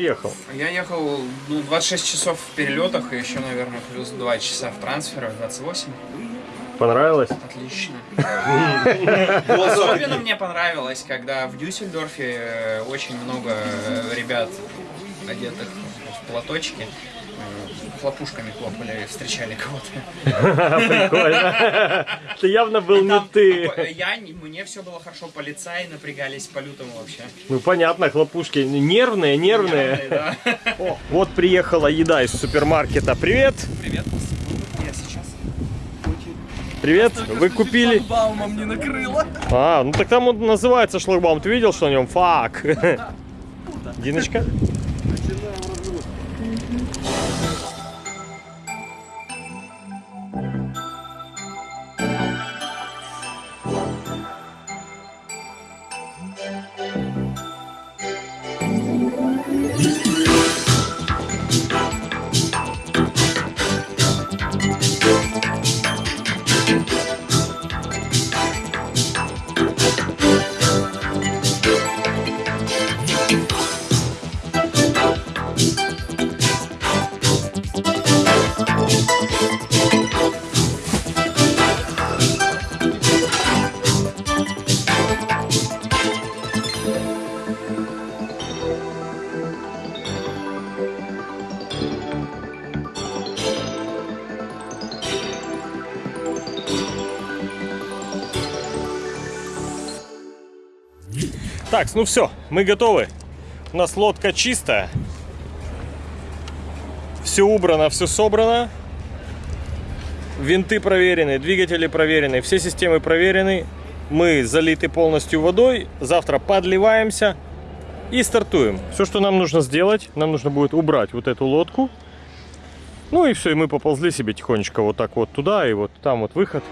ты ехал? Я ехал ну, 26 часов в перелетах и еще, наверное, плюс 2 часа в трансферах, 28. Понравилось? Отлично. Особенно мне понравилось, когда в Дюссельдорфе э, очень много э, ребят, одетых в платочки, хлопушками хлопали, встречали кого-то. Прикольно. Это явно был не ты. Я, мне все было хорошо, полицаи напрягались по-лютому вообще. Ну понятно, хлопушки нервные, нервные. Вот приехала еда из супермаркета. Привет! Привет. Привет! Вы купили... Баумом не накрыло. А, ну так там он называется шлагбаум. Ты видел, что на нем? Фак. Диночка? Так, ну все, мы готовы. У нас лодка чистая. Все убрано, все собрано. Винты проверены, двигатели проверены, все системы проверены. Мы залиты полностью водой. Завтра подливаемся и стартуем. Все, что нам нужно сделать, нам нужно будет убрать вот эту лодку. Ну и все, и мы поползли себе тихонечко вот так вот туда, и вот там вот выход.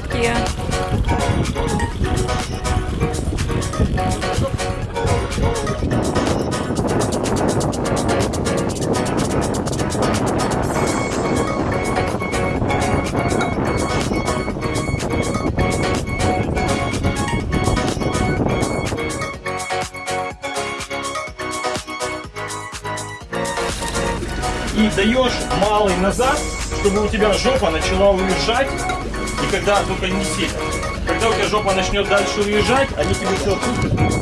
селедки. и даешь малый назад, чтобы у тебя жопа начала уезжать когда только не сильно. Когда у тебя жопа начнет дальше уезжать, они тебе все отпустят.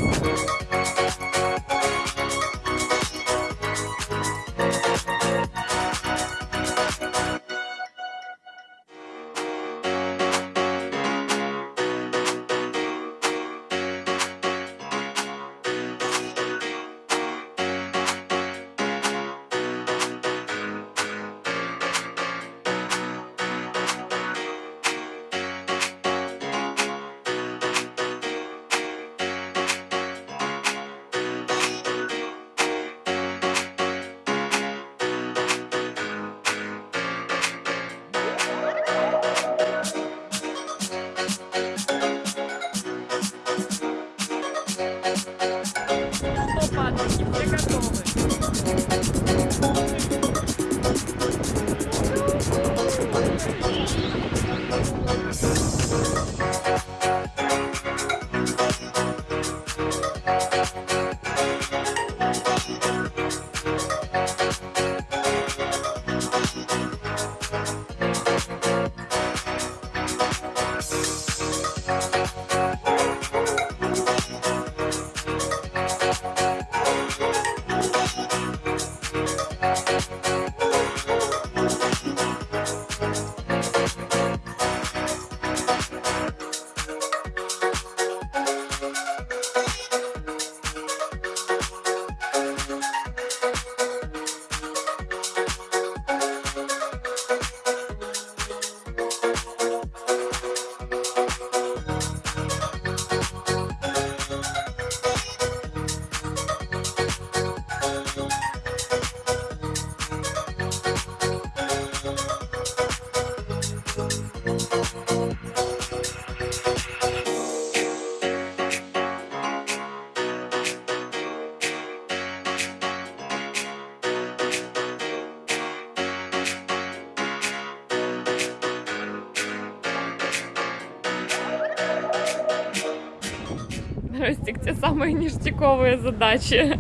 Ростик, те самые ништяковые задачи.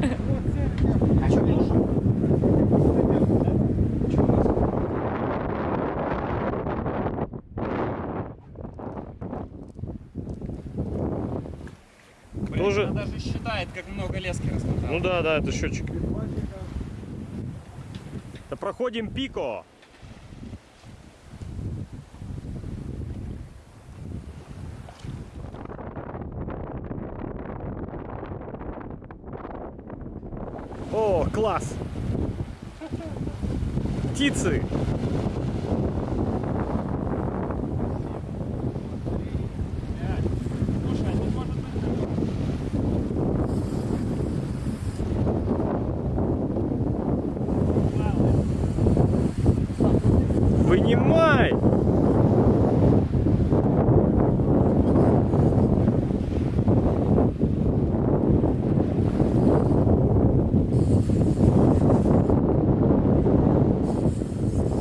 А? Тоже- Она даже считает, как много лески раскатал. Ну да, да, это счетчик. Да проходим пико. Класс! Птицы! Вынимай!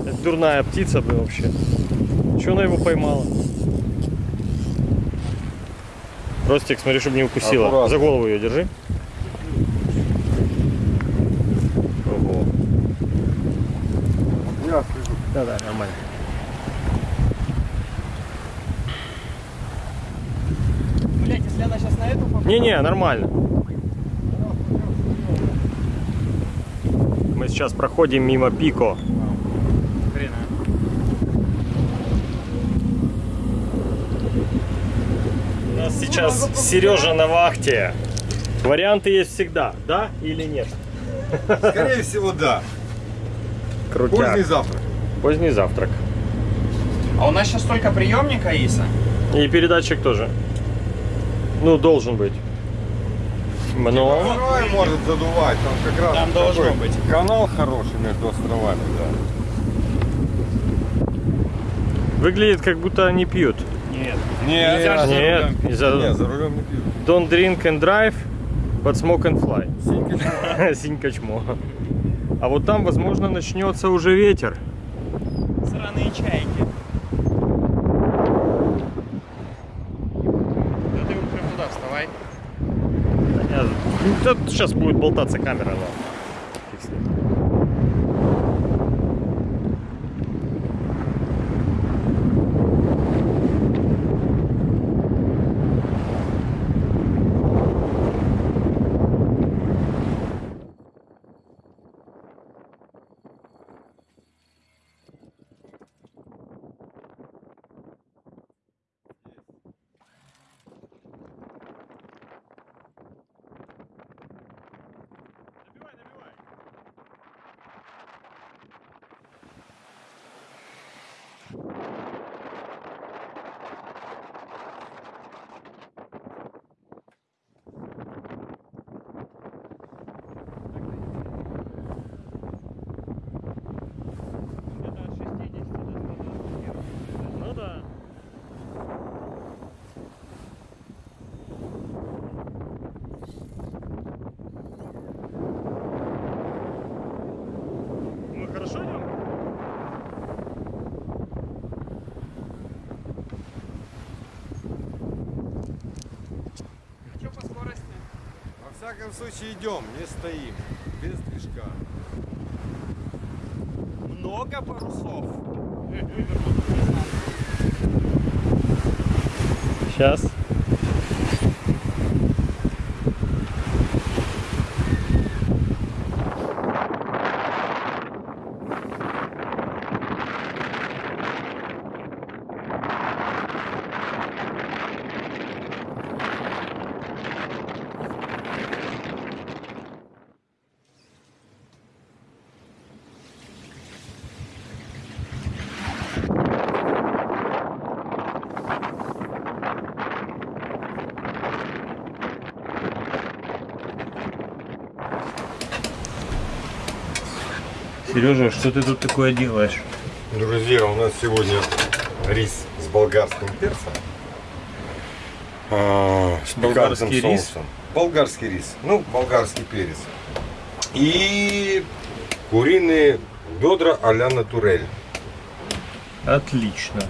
Это дурная птица, блин, вообще. Че она его поймала? Ростик, смотри, чтобы не укусила. Аккуратно. За голову ее держи. Ого. Я слежу. Да, да, нормально. Блять, если она сейчас на эту попадет... Не-не, нормально. Мы сейчас проходим мимо Пико. Хрена. У нас сейчас Сережа на вахте. Варианты есть всегда, да или нет? Скорее всего, да. Крутяк. Поздний завтрак. Поздний завтрак. А у нас сейчас только приемник Аиса. И передатчик тоже. Ну, должен быть. Но... Второй может задувать, там как раз Там должно такой быть. канал хороший между островами, да. Выглядит, как будто они пьют. Нет. Нет, Нельзя же за Нет, Нет, за рулем не пьют. Don't drink and drive, but smoke and fly. Синька чмо. А вот там, возможно, начнется уже ветер. Сраные чайки. Да ты прям туда вставай. Да нет, ну, тут сейчас будет болтаться камера. ладно. Фиг с ним. Всяком случае идем, не стоим. Без движка. Много парусов. Сейчас. Сережа, что ты тут такое делаешь? Друзья, у нас сегодня рис с болгарским перцем. А, с Болгарский пикантным рис? соусом. Болгарский рис. Ну, болгарский перец. И куриные бедра а-ля натурель. Отлично.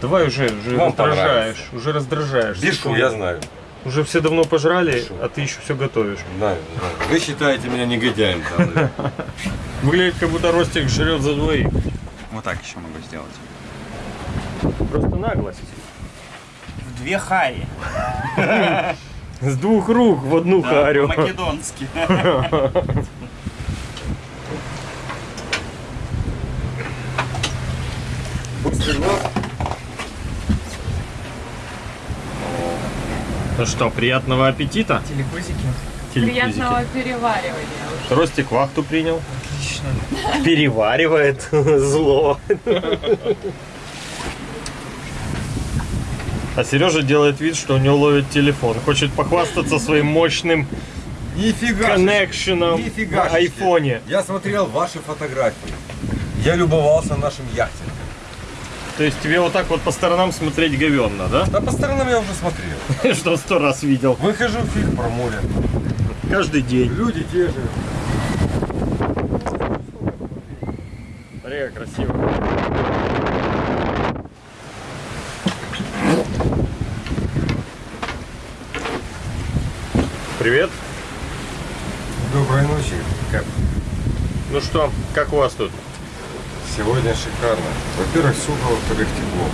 Давай уже, уже Вам раздражаешь, уже раздражаешь. Бишу, я знаю. Уже все давно пожрали, Бишу. а ты еще все готовишь. Знаю, знаю. Вы считаете меня негодяем. да, да. Выглядит, как будто Ростик жрет за двоих. Вот так еще могу сделать. Просто наглость. В две хаи. С двух рук в одну харю. По-македонски. Быстрый глаз. Ну что, приятного аппетита. Телекузики. Приятного переваривания. Ростик вахту принял. Переваривает зло. А Сережа делает вид, что у него ловит телефон. Хочет похвастаться своим мощным Нифига. коннекшеном Нифига. на айфоне. Я смотрел ваши фотографии. Я любовался нашим яхтингом. То есть тебе вот так вот по сторонам смотреть говенно, да? Да по сторонам я уже смотрел. Что сто раз видел. Выхожу в фильм про море. Каждый день. Люди те же. Смотри, как красиво. Привет. Доброй ночи. Как? Ну что, как у вас тут? Сегодня шикарно. Во-первых, сухо, во-вторых, тепло.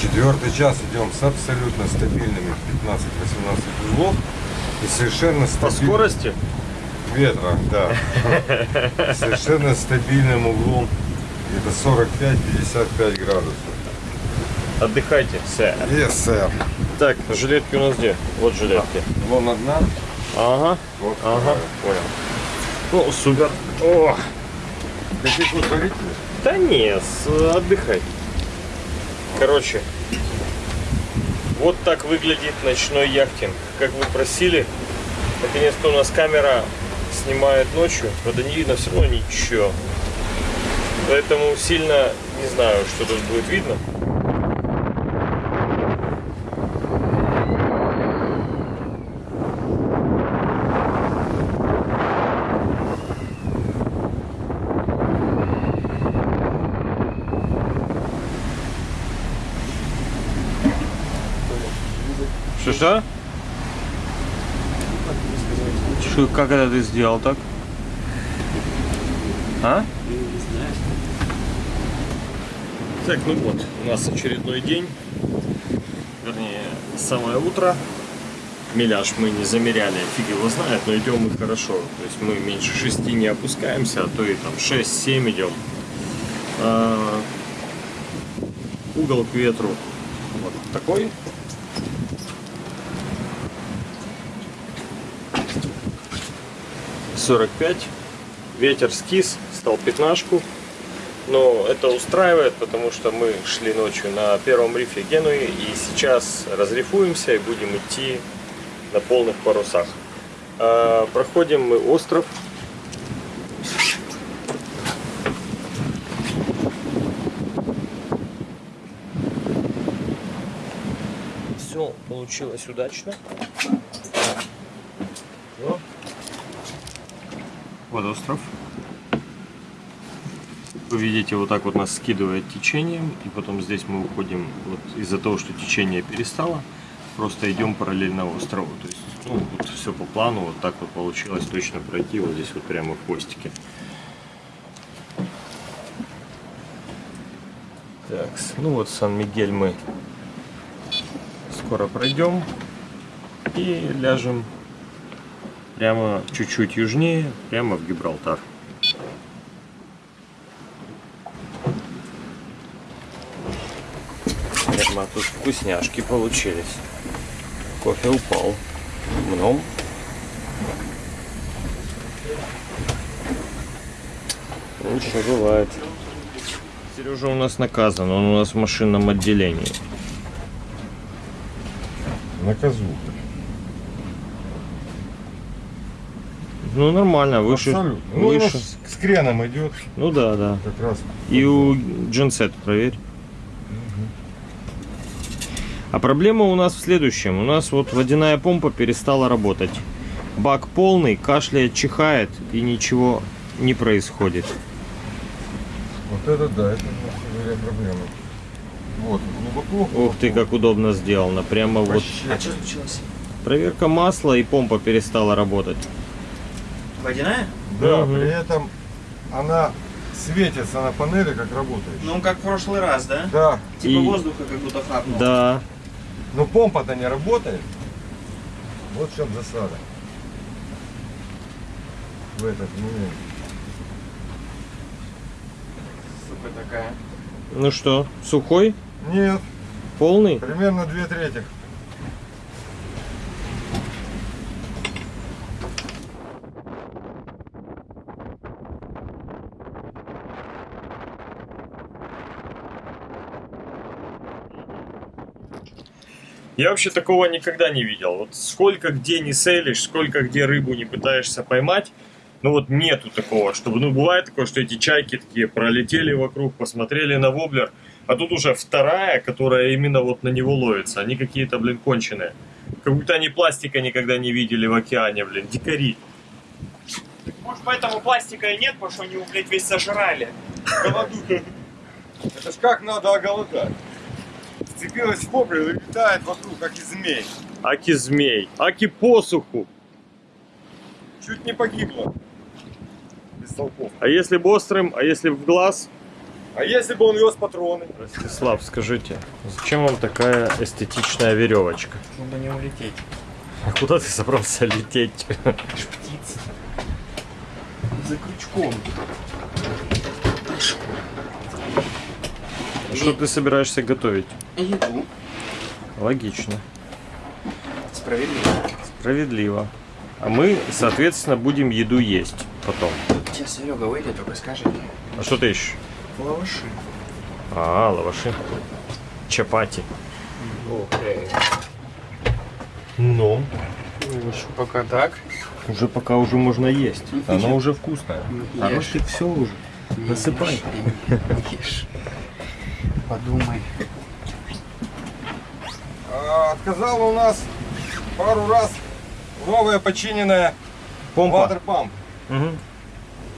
Четвертый час идем с абсолютно стабильными 15-18 узлов. И совершенно По стабильным скорости? Ветра, да. Совершенно стабильным углом где-то 45-55 градусов. Отдыхайте, сэр. Yes, сэр. Так, жилетки у нас где? Вот жилетки. Вон одна, Ага, вот ага, вторая. понял. О, супер. О, Хотите ускоритель? да не, с- отдыхай. Короче, вот так выглядит ночной яхтинг. Как вы просили, наконец-то у нас камера снимает ночью. Правда, не видно все равно ничего. Поэтому сильно не знаю, что тут будет видно. Что что? Что, как это ты сделал так? А? Так, ну вот, у нас очередной день. Вернее, самое утро. Миляж мы не замеряли, фиг его знает, но идем мы хорошо. То есть мы меньше 6 не опускаемся, а то и там 6-7 идем. А, угол к ветру вот такой. Сорок пять. Ветер скис, стал пятнашку. Но это устраивает, потому что мы шли ночью на первом рифе Генуи и сейчас разрифуемся и будем идти на полных парусах. А, проходим мы остров. Все получилось удачно. Вот остров. Вы видите, вот так вот нас скидывает течением, и потом здесь мы уходим вот из-за того, что течение перестало. просто идем параллельно острову. То есть, ну, вот все по плану, вот так вот получилось точно пройти, вот здесь вот прямо в хвостике. Так, ну вот Сан-Мигель мы скоро пройдем и ляжем прямо чуть-чуть южнее, прямо в Гибралтар. Прямо тут вкусняшки получились. Кофе упал. Мном. Ну, Ничего бывает. Сережа у нас наказан, он у нас в машинном отделении. Наказуха. Ну нормально, выше. Абсолютно. Ну, выше. с креном идет Ну да, да. как раз. И у Genset проверь. А проблема у нас в следующем. У нас вот водяная помпа перестала работать. Бак полный, кашляет, чихает и ничего не происходит. Вот это да, это самом деле проблема. Вот, глубоко. Ух ты, как удобно сделано. Прямо вот Вообще. А что случилось? проверка масла и помпа перестала работать. Водяная? Да, Мгм. при этом она светится на панели, как работает. Ну, как в прошлый раз, да? Да, Типа И- воздуха как будто хапнул. Да. но помпа-то не работает. Вот в чем засада. В этот момент. Сука такая. Ну что, сухой? Нет, Полный? примерно две трети. Я вообще такого никогда не видел. Вот сколько где не селишь, сколько где рыбу не пытаешься поймать, ну вот нету такого, чтобы, ну бывает такое, что эти чайки такие пролетели вокруг, посмотрели на воблер, а тут уже вторая, которая именно вот на него ловится. Они какие-то, блин, конченые. Как будто они пластика никогда не видели в океане, блин, дикари. Может, поэтому пластика и нет, потому что они его, блядь, весь сожрали. Голодухи. Это ж как надо оголодать. Вцепилась в воблер и летает вокруг, как и змей. Аки змей, аки посуху. Чуть не погибла. Без толков. А если бы острым, а если в глаз? А если бы он вез патроны? Ростислав, скажите, зачем вам такая эстетичная веревочка? Чтобы не улететь. А куда ты собрался лететь? Птица. За крючком. Что ты собираешься готовить? Еду. Логично, Справедливо. справедливо. А мы, соответственно, будем еду есть потом. Сейчас Серега выйдет, только скажет. А что ты ищешь? Лаваши. А, лаваши. Чапати. Окей. Ну, Еще пока так. уже пока уже можно есть. Оно уже вкусное. А Ешь. ростик все уже. Насыпай. Ешь. Подумай. А, отказала у нас пару раз новая починенная Помпа. ватерпамп. Мгм.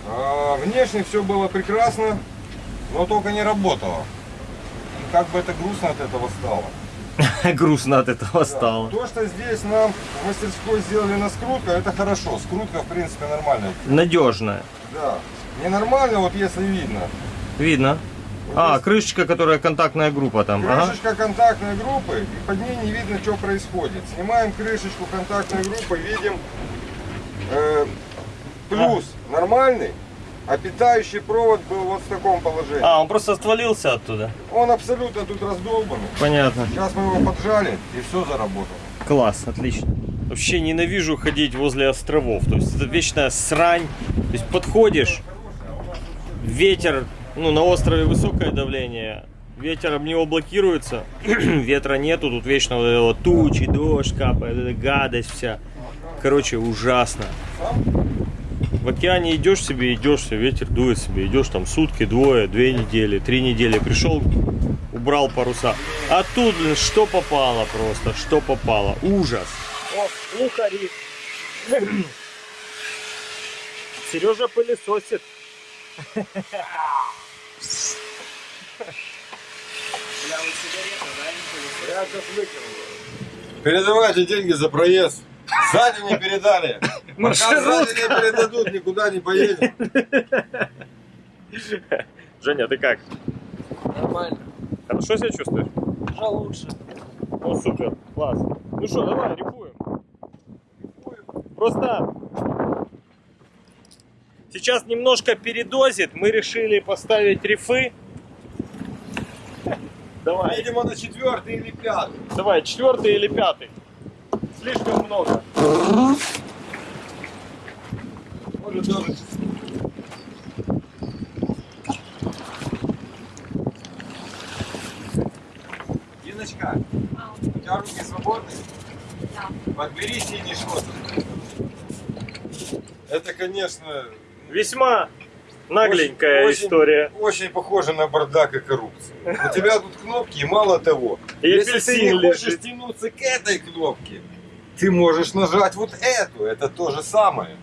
А, внешне все было прекрасно, но только не работало. И как бы это грустно от этого стало. Грустно от этого Да. стало. То, что здесь нам в мастерской сделали на скрутка, это хорошо. Скрутка, в принципе, нормальная. Надежная. Да. Ненормально, вот если видно. Видно. А, крышечка, которая контактная группа там. Ага. Крышечка контактной группы, и под ней не видно, что происходит. Снимаем крышечку контактной группы, видим э, плюс нормальный, а питающий провод был вот в таком положении. А, он просто отвалился оттуда. Он абсолютно тут раздолбанный. Понятно. Сейчас мы его поджали, и все заработало. Класс, отлично. Вообще ненавижу ходить возле островов. То есть это вечная срань. То есть подходишь, ветер, ну на острове высокое давление, ветер об него блокируется, ветра нету, тут вечно вот это вот тучи, дождь капает, эта гадость вся. Короче, ужасно. В океане идешь себе, идешь себе, ветер дует себе, идешь там сутки, двое, две недели, три недели, пришел, убрал паруса. А тут, блин, что попало просто, что попало. Ужас. О, лухари. Сережа пылесосит. Бля, вы сигареты, да? Я сейчас. Передавайте деньги за проезд. Сзади не передали. Пока сзади не передадут, никуда не поедем. Женя, ты как? Нормально. Хорошо себя чувствуешь? Уже лучше. Ну супер, класс. Ну что, давай, рифуем. Просто сейчас немножко передозит. Мы решили поставить рифы. Давай, Видимо, на четвертый или пятый. давай, четвертый или пятый. Слишком много. Может даже Диночка, у тебя руки свободны? Подбери синий шот. Это, конечно, Весьма нагленькая Очень- очень- история. очень похоже на бардак и коррупцию. У тебя тут кнопки, и мало того, И если ты не хочешь лежит. тянуться к этой кнопке, ты можешь нажать вот эту, это то же самое.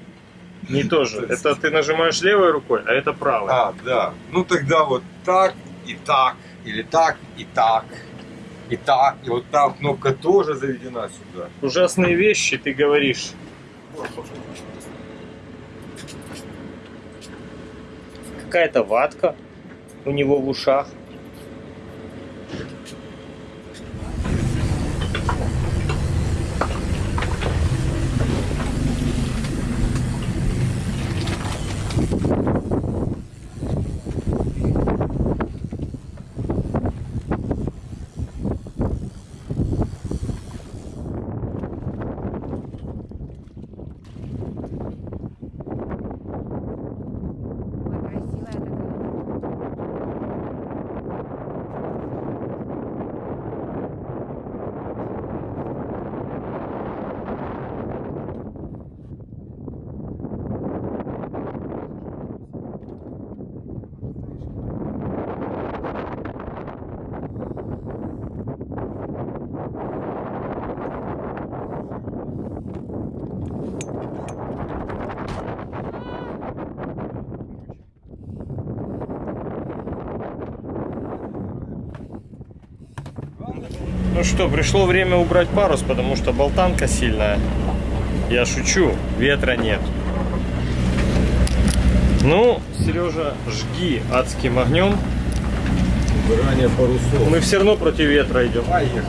Не тоже. Это ты нажимаешь левой рукой, а это правой. А, да. Ну тогда вот так и так, или так и так, и так, и вот там кнопка тоже заведена сюда. Ужасные вещи ты говоришь. Какая-то ватка у него в ушах. Красивая такая. Ну что, пришло время убрать парус, потому что болтанка сильная. Я шучу, ветра нет. Ну, Сережа, жги адским огнем. Убирание парусов. Мы все равно против ветра идем. Поехали.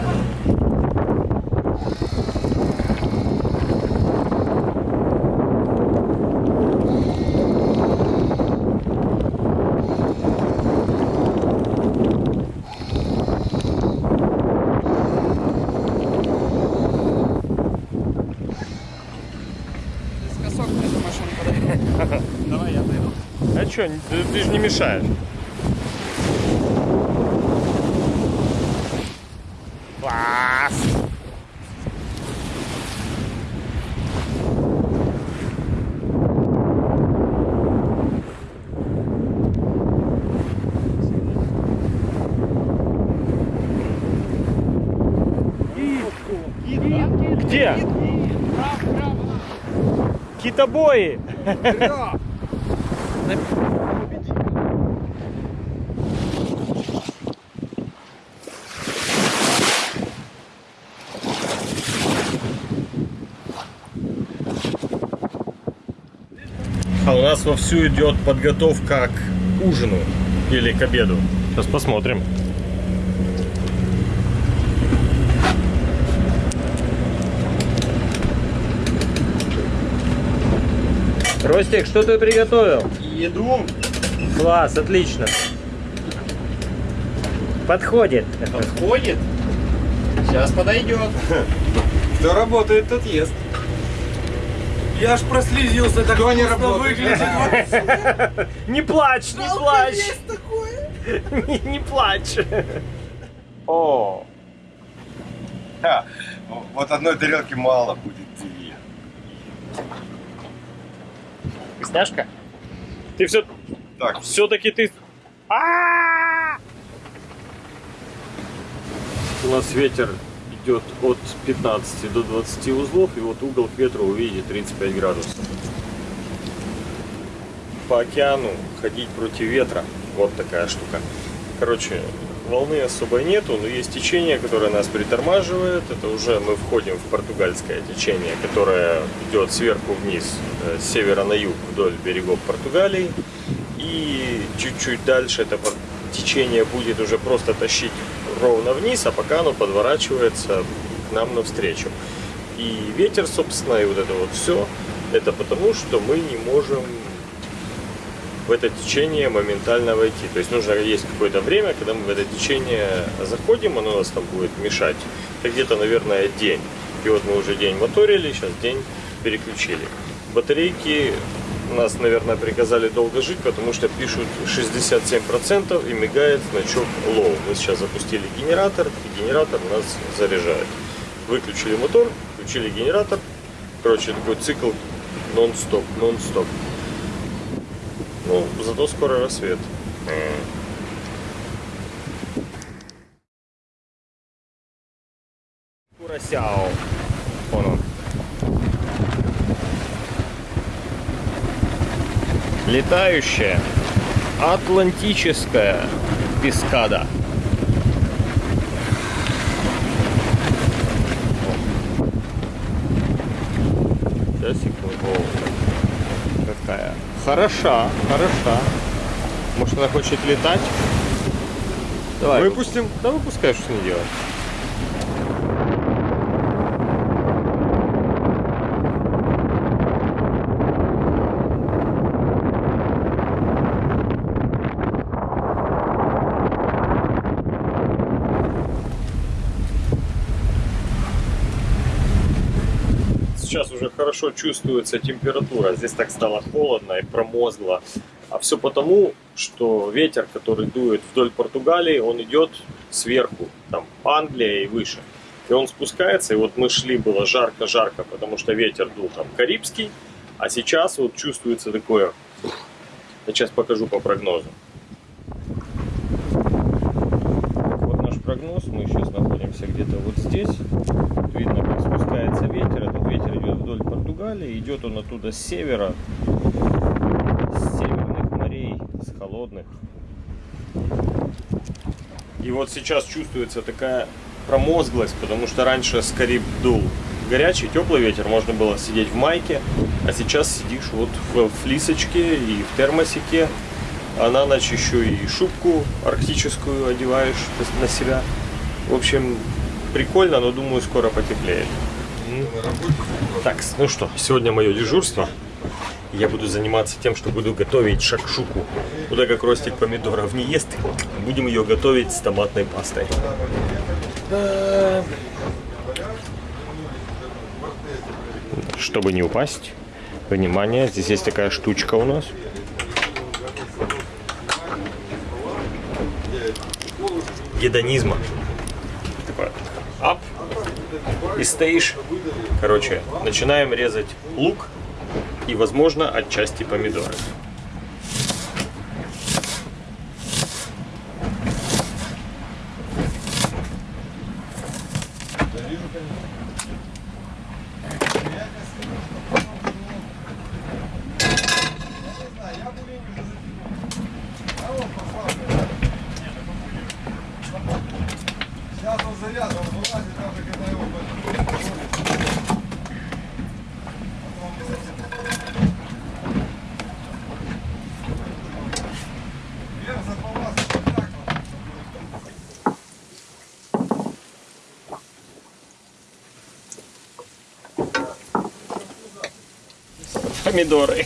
Косок мне за машину подай. Давай я дойду. А что, ты, ты же не мешаешь. Класс! Где? Китобои! А нас вовсю идет подготовка к ужину или к обеду. Сейчас посмотрим. Ростик, что ты приготовил? Еду. Класс, отлично. Подходит. Подходит. Сейчас подойдет. Кто работает, тот ест. Я аж прослезился, так Кто не выглядит. Не плачь, не плачь. Не, не плачь. О, Вот одной тарелки мало будет тебе. вкусняшка? Ты все, Так, все-таки ты... А! У нас ветер идет от 15 до 20 узлов, и вот угол к ветру увидите 35 градусов. По океану ходить против ветра, вот такая штука. Короче, волны особо нету, но есть течение, которое нас притормаживает. Это уже мы входим в португальское течение, которое идет сверху вниз, э, с севера на юг вдоль берегов Португалии. И чуть-чуть дальше это течение будет уже просто тащить ровно вниз, а пока оно подворачивается к нам навстречу. И ветер, собственно, и вот это вот все, это потому, что мы не можем в это течение моментально войти. То есть нужно есть какое-то время, когда мы в это течение заходим, оно нас там будет мешать. Это где-то, наверное, день. И вот мы уже день моторили, сейчас день переключили. Батарейки нас, наверное, приказали долго жить, потому что пишут 67% и мигает значок low. Мы сейчас запустили генератор, и генератор нас заряжает. Выключили мотор, включили генератор. Короче, такой цикл нон-стоп, нон-стоп. Ну, зато скоро рассвет. Курасяо. Вон он. Летающая атлантическая пескада. Сейчас секунду. Какая хороша, хороша. Может она хочет летать? Давай. Выпустим. Да выпускай, что с ней делать. Сейчас уже хорошо чувствуется температура. Здесь так стало холодно и промозгло. А все потому, что ветер, который дует вдоль Португалии, он идет сверху, там Англия и выше. И он спускается, и вот мы шли, было жарко-жарко, потому что ветер дул там карибский, а сейчас вот чувствуется такое, я сейчас покажу по прогнозу. Вот наш прогноз, мы сейчас находимся где-то вот здесь. Видно, как спускается ветер, вдоль Португалии, идет он оттуда с севера, с северных морей, с холодных. И вот сейчас чувствуется такая промозглость, потому что раньше с Кариб дул горячий, теплый ветер, можно было сидеть в майке, а сейчас сидишь вот в флисочке и в термосике, а на ночь еще и шубку арктическую одеваешь на себя. В общем, прикольно, но думаю, скоро потеплеет. Так, ну что, сегодня мое дежурство. Я буду заниматься тем, что буду готовить шакшуку. Куда как ростик помидоров не ест, будем ее готовить с томатной пастой. Чтобы не упасть, внимание, здесь есть такая штучка у нас. Гедонизма. Такое. Ап. И стоишь. Короче, начинаем резать лук и, возможно, отчасти помидоры. Помидоры.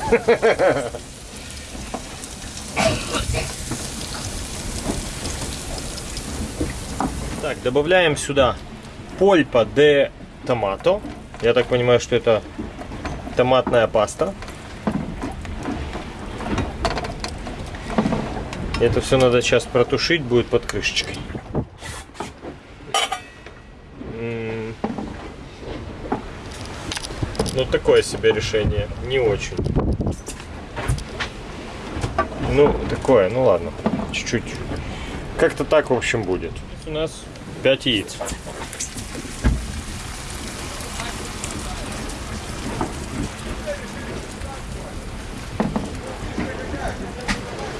Так, добавляем сюда польпа де томато. Я так понимаю, что это томатная паста. Это все надо сейчас протушить, будет под крышечкой. Ну, такое себе решение. Не очень. Ну, такое, ну ладно. Чуть-чуть. Как-то так, в общем, будет. У нас 5 яиц.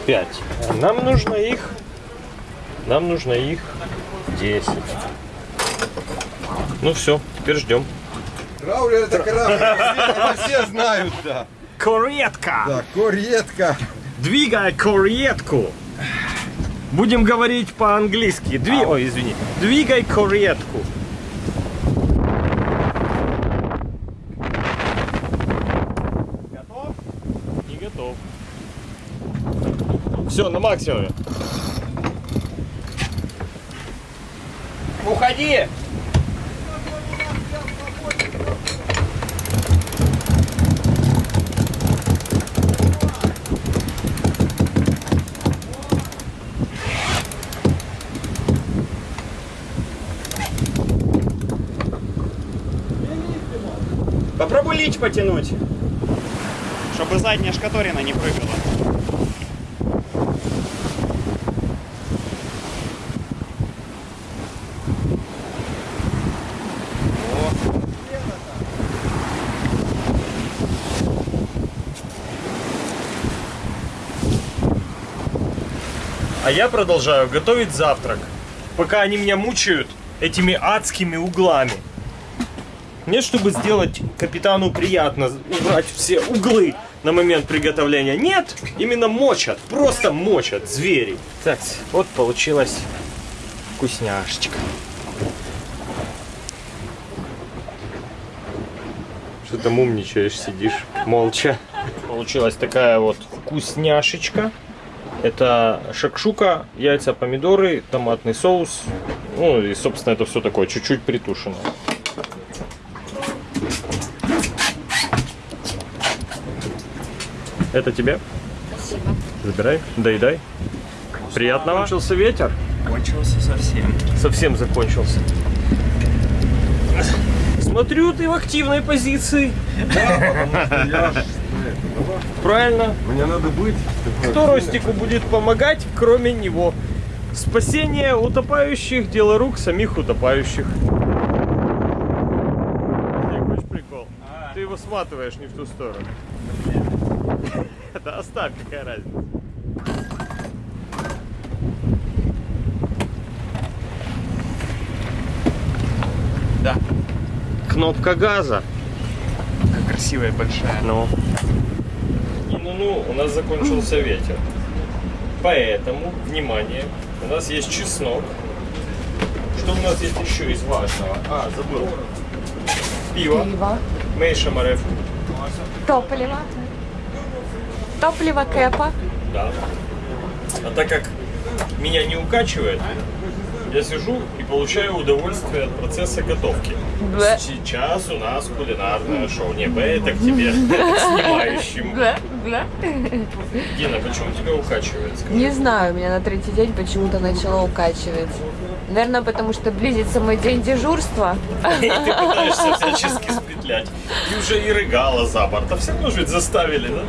Пять. Нам нужно их Нам нужно их 10. Ну все, теперь ждем. Траулер это корабль, это все знают, да. Коретка! Да, коретка. Двигай коретку! Будем говорить по-английски. Дви... Ой, извини. Двигай коретку. Готов? Не готов. Все, на максимуме. Уходи! Попробуй лич потянуть, чтобы задняя шкаторина не прыгала. А я продолжаю готовить завтрак, пока они меня мучают этими адскими углами. Мне, чтобы сделать капитану приятно убрать все углы на момент приготовления. Нет, именно мочат, просто мочат звери. Так, вот получилась вкусняшечка. Что там умничаешь, сидишь молча. Получилась такая вот вкусняшечка. Это шакшука, яйца, помидоры, томатный соус. Ну и, собственно, это все такое чуть-чуть притушенное. Это тебе. Спасибо. Забирай, доедай. Приятного. Кончился ветер. Кончился совсем. Совсем закончился. Смотрю, ты в активной позиции. Я ж, Правильно. Мне надо быть. Кто Ростику будет помогать, кроме него? Спасение утопающих – дело рук самих утопающих. Прикол? Ты его сматываешь не в ту сторону. Да оставь, какая разница. Да. Кнопка газа. Как красивая большая. Ну. Ну-ну, у нас закончился ветер. Поэтому, внимание, у нас есть чеснок. Что у нас есть еще из важного? А, забыл. Пиво. Пиво. Мейша Мареф. Топливо. Топливо кэпа. Да. А так как меня не укачивает, я сижу и получаю удовольствие от процесса готовки. Бля. Сейчас у нас кулинарное шоу. Не, Б, это к тебе, снимающему. Бля, бля. Дина, почему тебя укачивает? Скажи. Не знаю, меня на третий день почему-то начало укачивать. Наверное, потому что близится мой день дежурства. И ты пытаешься всячески спетлять. И уже и рыгала за борт. А все равно же заставили, да?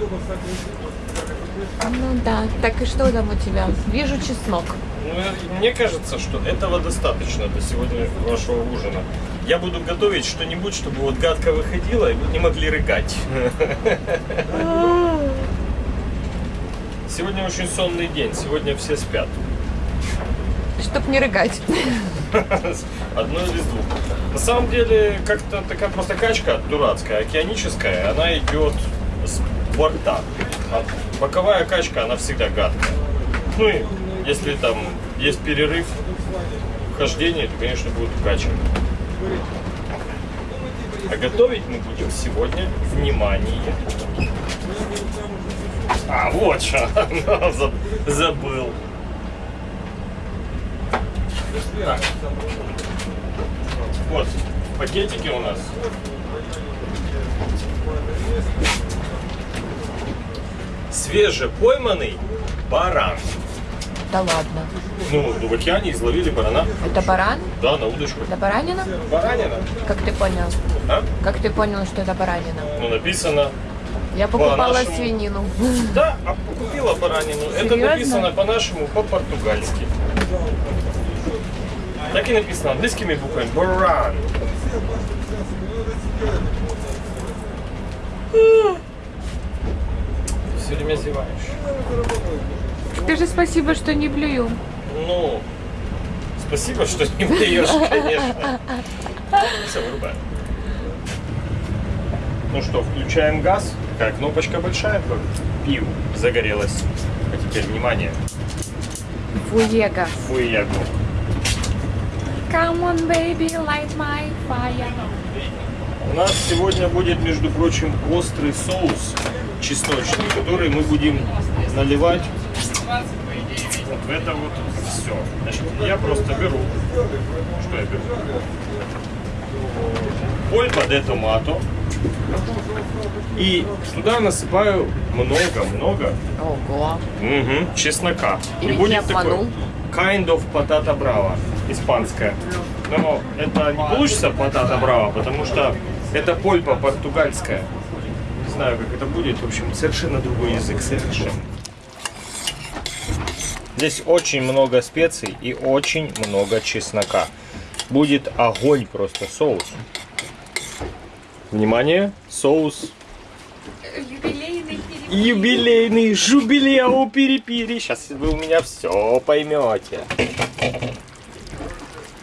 Ну да. Так и что там у тебя? Вижу чеснок. Ну, мне кажется, что этого достаточно до сегодня вашего ужина. Я буду готовить что-нибудь, чтобы вот гадко выходило, и вы не могли рыгать. Сегодня очень сонный день, сегодня все спят. Чтоб не рыгать. Одно из двух. На самом деле, как-то такая просто качка дурацкая, океаническая, она идет с борта. Боковая качка, она всегда гадкая. Ну и если там есть перерыв в хождении, то, конечно, будет укачивать. А готовить мы будем сегодня, внимание, а, вот что, Заб- забыл. Так. Вот, пакетики у нас. Свежепойманный баран. Да ладно. Ну, в океане изловили барана. Это баран? Да, на удочку. Это баранина? Баранина. Как ты понял? А? Как ты понял, что это баранина? Ну, написано. Я покупала нашему. свинину. Да, а купила баранину. Это Серьезно? написано по-нашему, по-португальски. Так и написано английскими буквами. Баран. Все время зеваешь. Скажи спасибо, что не блюю. Ну, Спасибо, что не даешь, конечно. Все, вырубаем. Ну что, включаем газ. Такая кнопочка большая. как Пиу. Загорелась. А теперь внимание. Фуега. Фуягу. Come on, baby, light my fire. У нас сегодня будет, между прочим, острый соус чесночный, который мы будем наливать вот в это вот все. Значит, я просто беру, что я беру? Польпа де томато. И туда насыпаю много-много Ого. Мгм, чеснока. И будет такой kind of patata brava, испанская. Но это не получится patata brava, потому что это польпа португальская. Не знаю, как это будет. В общем, совершенно другой язык, совершенно. Здесь очень много специй и очень много чеснока. Будет огонь просто соус. Внимание, соус Юбилейный Юбилейный жубилеу пири-пири. Сейчас вы у меня все поймете.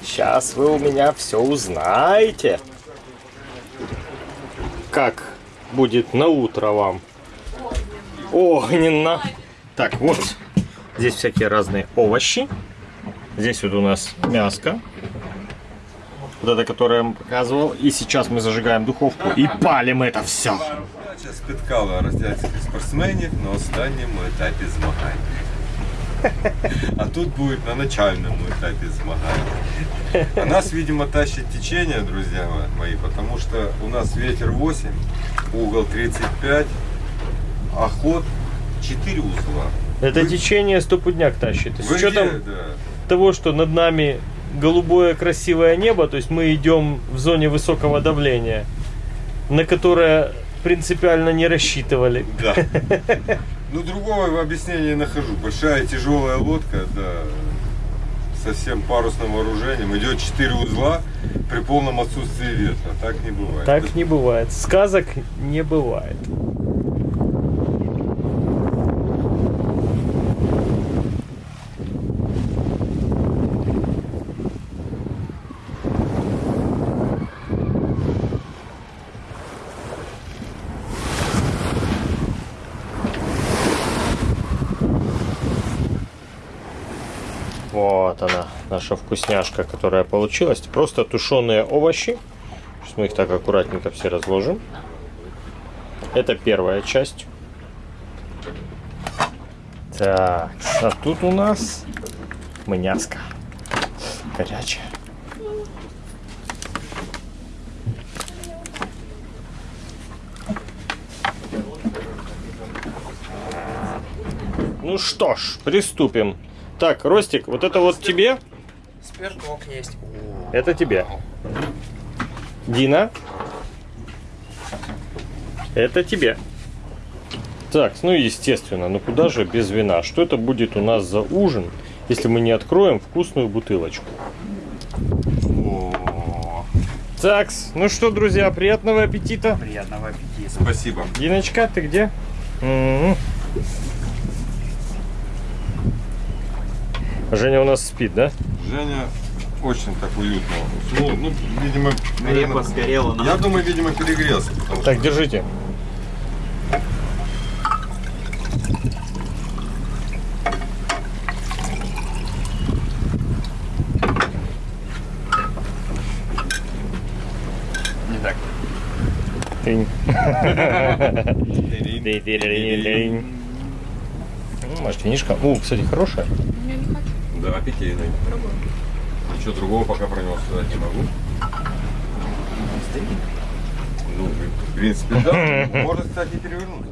Сейчас вы у меня все узнаете Как будет на утро вам? Огненно. Так, вот. Здесь всякие разные овощи. Здесь вот у нас мяско. Вот это, которое я вам показывал. И сейчас мы зажигаем духовку і палим это все. Передача спіткала роздільських спортсменів на останньому етапі змагань. А тут будет на начальном этапе змагань. А нас, видимо, тащит течение, друзья мои, потому что у нас ветер 8, угол 35, а ход 4 узла. Это течение стопудняк тащит. С Вы учетом где? Да. того, что над нами голубое красивое небо, то есть мы идем в зоне высокого давления, на которое принципиально не рассчитывали. Да. Ну, другого объяснения не нахожу. Большая тяжелая лодка, да, со всем парусным вооружением. Идет 4 узла при полном отсутствии ветра. Так не бывает. Так не бывает. Сказок не бывает. Вот она, наша вкусняшка, которая получилась. Просто тушеные овощи. Сейчас мы их так аккуратненько все разложим. Это первая часть. Так, а тут у нас мяско. Горячее. Ну что ж, приступим. Так, Ростик, вот это вот тебе, Спирток есть. это тебе. Дина, это тебе. Так, ну естественно, ну куда же без вина? Что это будет у нас за ужин, если мы не откроем вкусную бутылочку? Так, ну что, друзья, приятного аппетита. Приятного аппетита. Спасибо. Диночка, ты где? М-м. Женя у нас спит, да? Женя очень так уютно уснул. Ну, видимо, Репа наверное, сгорела на я думаю, видимо, перегрелся. Так, держите. Не так. Тынь. что-. Ну, Может, винишка? О, кстати, хорошая. Да, питейный. Ничего другого пока про него сказать не могу. Ну, в принципе, да. Можно, кстати, и перевернуть.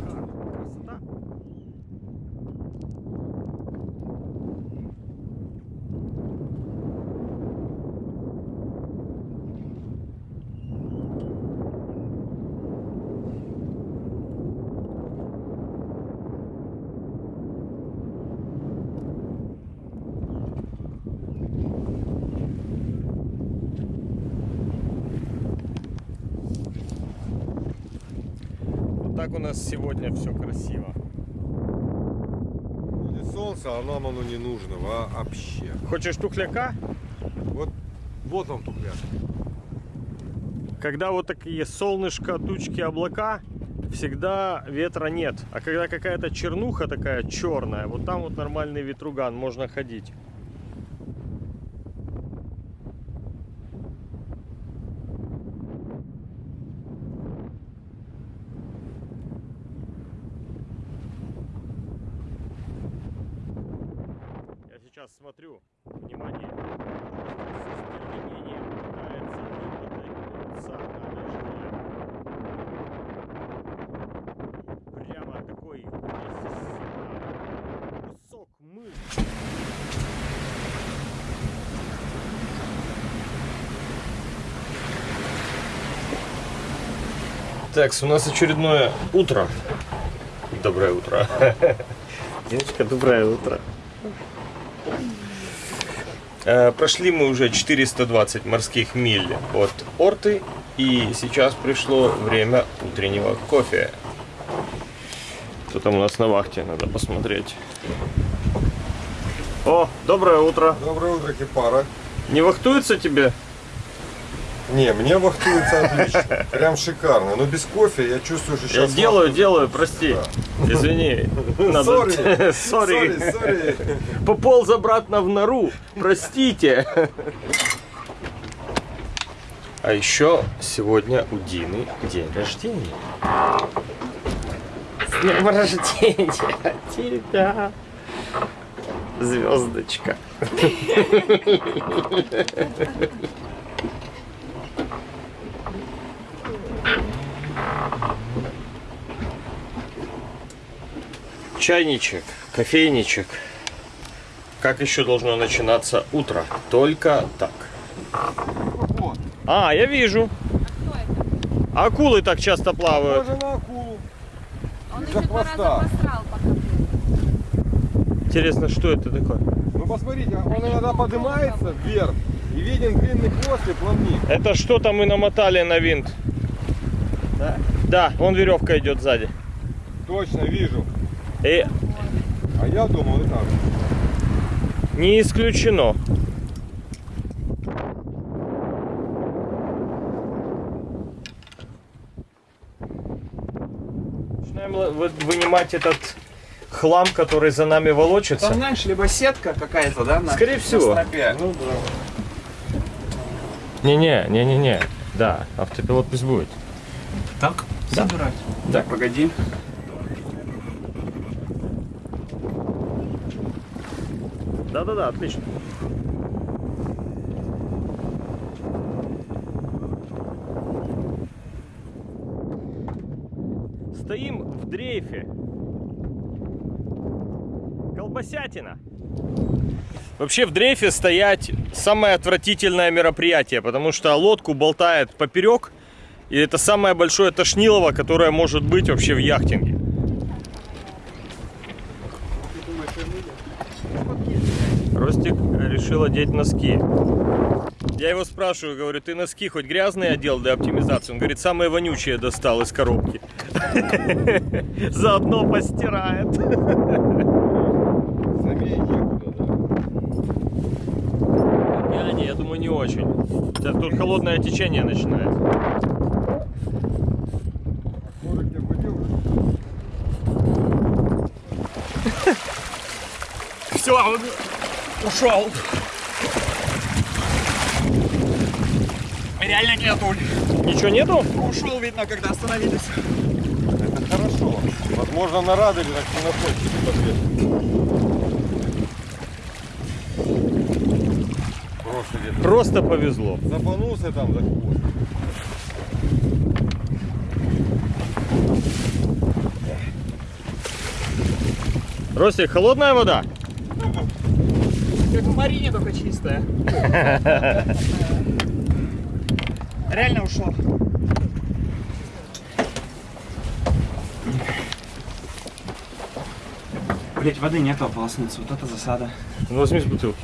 Вот так у нас сегодня все красиво. Будет солнце, а нам оно не нужно вообще. Хочешь тухляка? Вот он тухляк. Когда вот такие солнышко, тучки, облака, всегда ветра нет. А когда какая-то чернуха такая черная, вот там вот нормальный ветруган, можно ходить. Я сейчас смотрю, внимание, просто со стервенением пытается вымотать отца набережная. Прямо такой вместе с- кусок мышцы. Так, у нас очередное утро. Доброе утро. Девочка, доброе утро. Э, Прошли мы уже 420 морских миль от Орты, и сейчас пришло время утреннего кофе. Кто там у нас на вахте, надо посмотреть. О, доброе утро. Доброе утро, Кипара. Не вахтуется тебе? Не, мне вахтуется отлично. Прям шикарно. Но без кофе я чувствую, что Я сейчас... делаю, делаю, прости. Извини. Sorry. Sorry, sorry. Пополз обратно в нору. Простите. А еще сегодня у Дины день рождения. С днем рождения тебя, звездочка. Чайничек, кофейничек. Как еще должно начинаться утро? Только так. Вот. А, я вижу. Акулы так часто плавают. Похоже на акулу. Он Из-за хвоста. посрал. Интересно, что это такое? Ну посмотрите, он иногда поднимается вверх и виден длинный хвост и плавник. Это что-то мы намотали на винт. Да? Да, вон веревка идет сзади. Точно вижу. И А я думал и так. не исключено. Начинаем вынимать этот хлам, который за нами волочится. Там, знаешь, либо сетка какая-то, да? на- Скорее на всего. стропе. Ну да. Не-не, не-не-не. Да, автопилот пусть будет. Так? Да. Забирать. Да. Так, погоди. Да-да-да, отлично. Стоим в дрейфе. Колбасятина. Вообще в дрейфе стоять самое отвратительное мероприятие, потому что лодку болтает поперек, и это самое большое тошнилово, которое может быть вообще в яхтинге. Ростик решил одеть носки. Я его спрашиваю, говорю, ты носки хоть грязные одел для оптимизации? Он говорит, самые вонючие достал из коробки. Заодно постирает. Океане, я думаю, не очень. Тут холодное течение начинается. Я? Все, он ушел. Реально нету. Ничего нету? Ушел, видно, когда остановились. Это хорошо. Возможно, на радаре так не находится Просто Просто повезло. запанулся там за хвост. Ростик, холодная вода? Как в Марине, только чистая. Реально ушел. Блять, воды нету ополоснуться. Вот это засада. Ну, возьми с бутылки.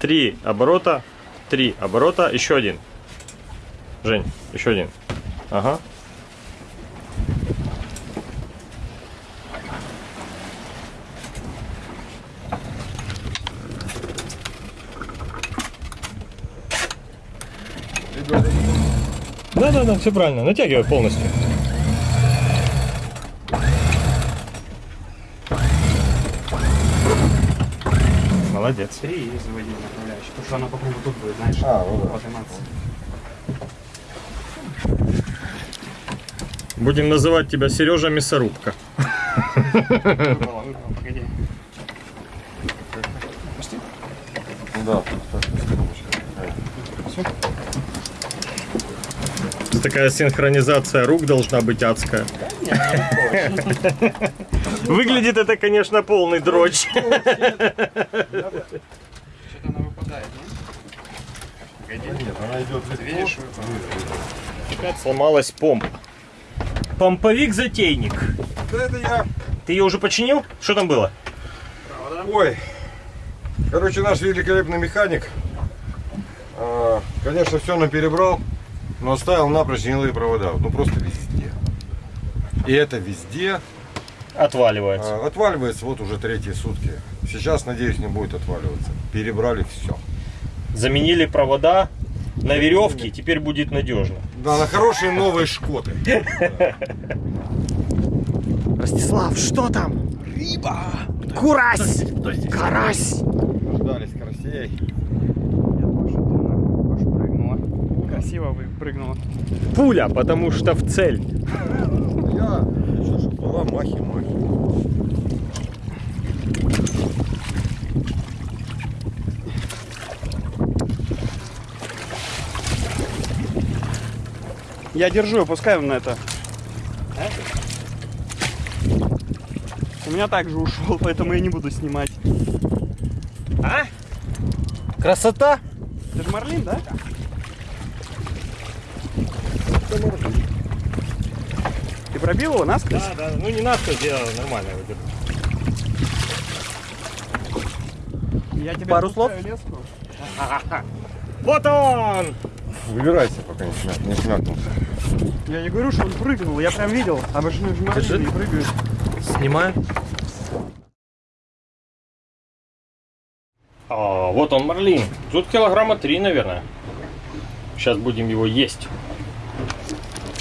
Три оборота, три оборота, еще один. Жень, еще один. Ага. Ребята, Да, да, да, все правильно. Натягивай полностью. Молодец. Три и заводи направляющий. Потому что она по кругу тут будет, знаешь, А, ну да. подниматься. Будем называть тебя Сережа Мясорубка. Выбрала, выбрала, погоди. да, так, трубочка. Такая синхронизация рук должна быть адская. Выглядит это, конечно, полный дрочь. Что-то она выпадает, не? Нет, она идет Ты видишь? Опять сломалась помпа. Помповик-затейник. Да это я. Ты ее уже починил? Что там было? Ой. Короче, наш великолепный механик, а, конечно, все нам перебрал, но оставил напрочь гнилые провода. Ну просто везде. И это везде Отваливается. а, отваливается вот уже третьи сутки. Сейчас, надеюсь, не будет отваливаться. Перебрали все. Заменили провода на веревке, теперь будет надежно. Да, на хорошие новые шкоты. Ростислав, что там? Рыба! Курась! Карась! Дождались карасей. Красиво выпрыгнула. Пуля, потому что в цель. Я хочу, чтобы была махи-махи. Я держу, опускаем на это. У меня также ушел, поэтому я не буду снимать. А? Красота! Ты же Марлин, да? Ты пробил его насквозь? Да, да, ну не надо, я нормально выдержу. Я тебе Пару слов? леску. Вот он! Выбирайся, пока не, смя- не смякнулся. Я не говорю, что он прыгнул, я прям видел. Обычно в Марлин не прыгают. Снимаю. А, вот он, марлин. Тут килограмма три, наверное. Сейчас будем его есть.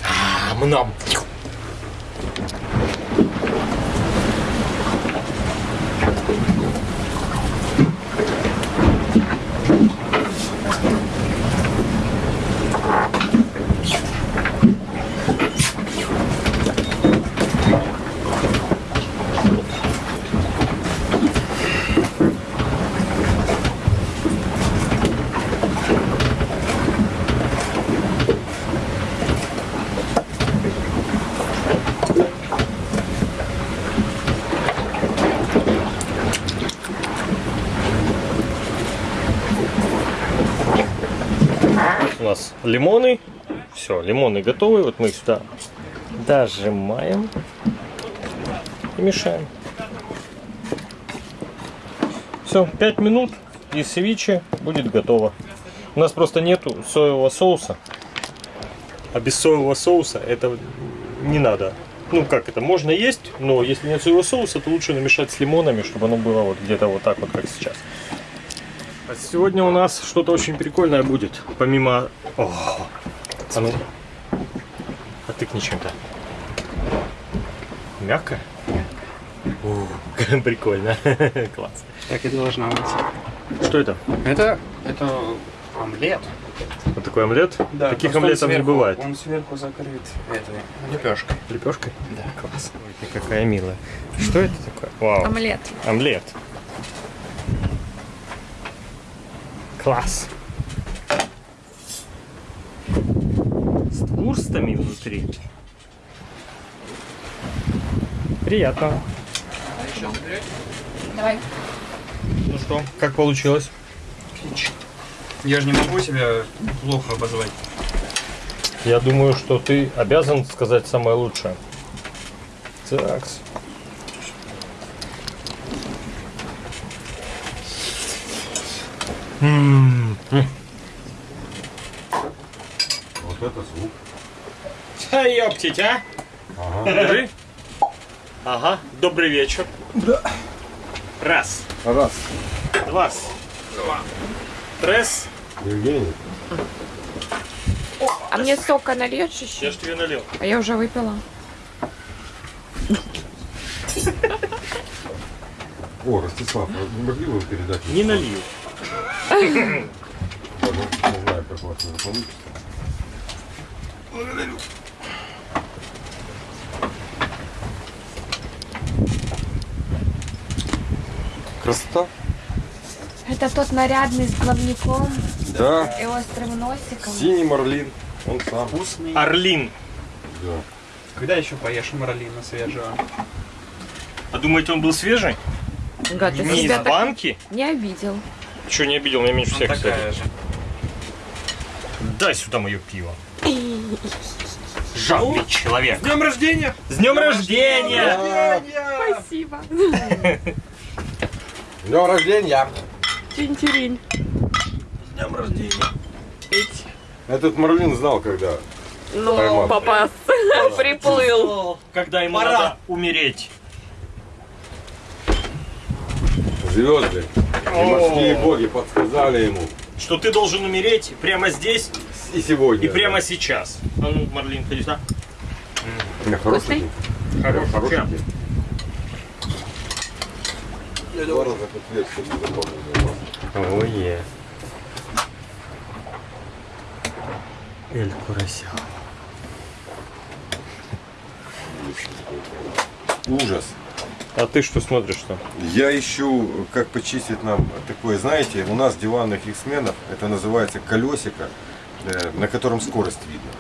А, Мнам. У нас лимоны. Все, лимоны готовы. Вот мы их сюда дожимаем и мешаем. Все, 5 минут и севиче будет готово. У нас просто нету соевого соуса. А без соевого соуса это не надо. Ну как это, можно есть, но если нет соевого соуса, то лучше намешать с лимонами, чтобы оно было вот где-то вот так вот, как сейчас. А сегодня у нас что-то очень прикольное будет. Помимо... О, а ну... Отыкни чем-то. Мягко? О, прикольно. Класс. Так и должна быть. Что это? Это, это омлет. Вот такой омлет? Да, Таких омлетов не сверху- бывает. Он сверху закрыт этой лепешкой. Лепешкой? Да. Класс. Ой, ты какая милая. Что это такое? Вау. Омлет. Омлет. Класс. С вурстами внутри. Приятно. Давай. Ну что, как получилось? Я же не могу себя плохо обозвать. Я думаю, что ты обязан сказать самое лучшее. Такс. М, м. Вот это звук. Да ёптить, а? Покажи. Ага, добрый вечер. Да. Раз, Раз. два, трес, Евгений. А мне сока нальешь еще? Я ж тебе налил. А я уже выпила. О, Ростислав, а не могли бы вы передать? Не налил. Не знаю, как у вас это получится. Красота? Это тот нарядный с плавником Да. и острым носиком. Синий марлин. Он сам. Вкусный. Орлин. Да. Когда еще поешь марлина свежего? А думаете, он был свежий? Гад, Не из банки? не обидел. Че, не обидел, меня меньше всех, Ну, такая кстати. же. Дай сюда мое пиво. Жадный человек. С днем рождения! С днем рождения! Спасибо. Днем рождения! Тинь-тиринь. Этот марлин знал, когда. Ну, Поймал. попас. Приплыл. Когда ему Пора. надо умереть. Звезды и морские боги подсказали ему. Что ты должен умереть прямо здесь И сегодня. и прямо сейчас. А ну, Марлин, ходи сюда. Да, хороший. Хороший. Запомнил. Ое. Эль Курасяо. Ужас. А ты что смотришь-то? Я ищу, как почистить нам такое, знаете, у нас диванных X-менов, это называется колесико, э, на котором скорость видно.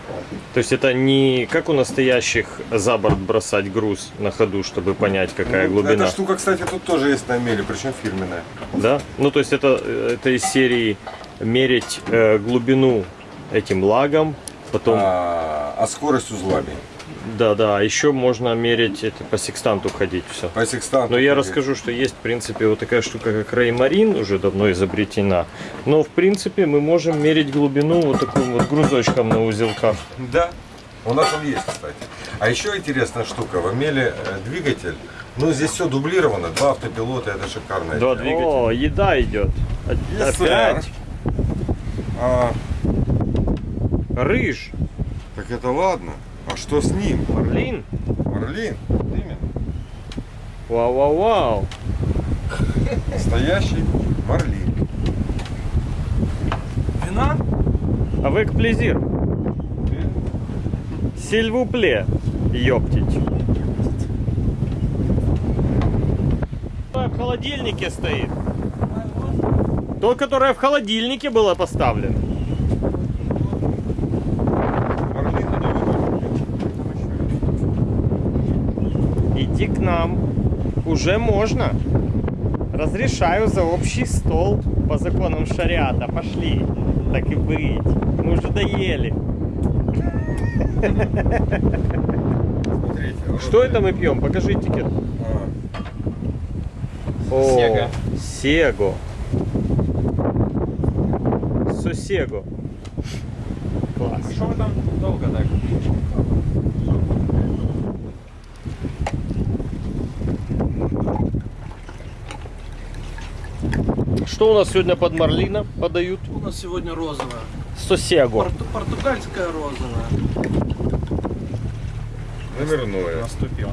То есть это не как у настоящих за борт бросать груз на ходу, чтобы понять, какая Ну, глубина. Эта штука, кстати, тут тоже есть на меле, причем фирменная. Да? Ну, то есть это, это из серии мерить э, глубину этим лагом, потом, А, а скорость узлами. Да, да, еще можно мерить, это по секстанту ходить все. По секстанту. Но я ходить. расскажу, что есть, в принципе, вот такая штука, как Реймарин, уже давно изобретена. Но, в принципе, мы можем мерить глубину вот таким вот грузочком на узелках. Да. У нас он есть, кстати. А еще интересная штука, в Амеле э, двигатель, ну здесь все дублировано, два автопилота, это шикарно. Два двигателя. О, еда идет. Опять. А, Рыж. так это ладно. А что с ним? Марлин. Марлин. Именно. Вау-вау-вау. Настоящий марлин. Вина? Avec plaisir. S'il vous plaît. Ёптить. В холодильнике стоит. То, которое в холодильнике было поставлено. Марлин надо выбрать. Иди к нам. Уже можно. Разрешаю за общий стол по законам шариата. Пошли. Так и быть. Мы уже доели. Смотрите. а вот Что это мы пьем? Покажи этикет. А, О, Сега. Сего. Сосего. Класс. Что вы там долго так? Что у нас сегодня под Марлина подают? У нас сегодня розовая. Сосего. Порту- португальская розовая. номерное. Наступил.